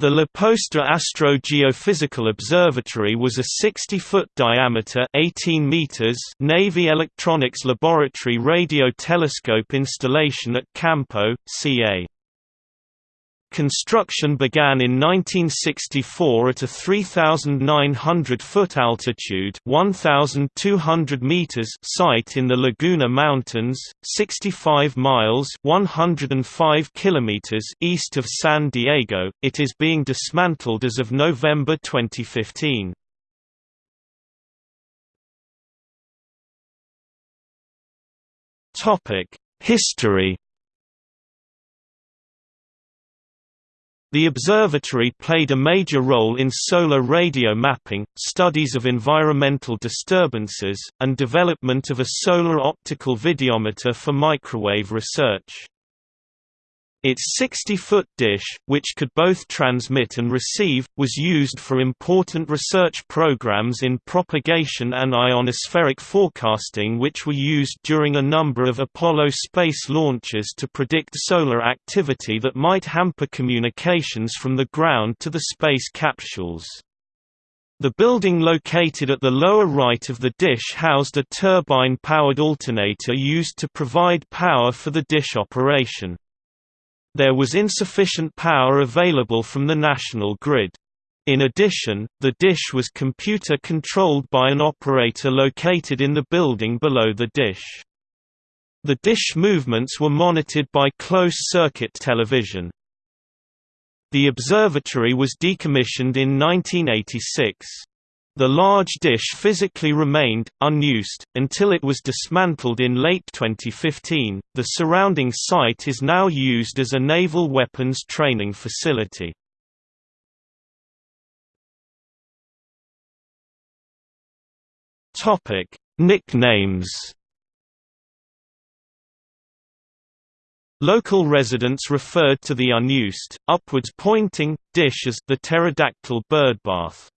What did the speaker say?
The La Posta Astro-Geophysical Observatory was a 60-foot diameter 18 meters Navy Electronics Laboratory radio telescope installation at Campo, CA. Construction began in 1964 at a 3,900-foot altitude 1,200 meters site in the Laguna Mountains, 65 miles 105 kilometers east of San Diego. It is being dismantled as of November 2015. History The observatory played a major role in solar radio mapping, studies of environmental disturbances, and development of a solar optical videometer for microwave research. Its 60-foot dish, which could both transmit and receive, was used for important research programs in propagation and ionospheric forecasting which were used during a number of Apollo space launches to predict solar activity that might hamper communications from the ground to the space capsules. The building located at the lower right of the dish housed a turbine-powered alternator used to provide power for the dish operation. There was insufficient power available from the national grid. In addition, the dish was computer-controlled by an operator located in the building below the dish. The dish movements were monitored by closed-circuit television. The observatory was decommissioned in 1986. The large dish physically remained, unused, until it was dismantled in late 2015. The surrounding site is now used as a naval weapons training facility. Topic: Nicknames. Local residents referred to the unused, upwards pointing, dish as the pterodactyl birdbath.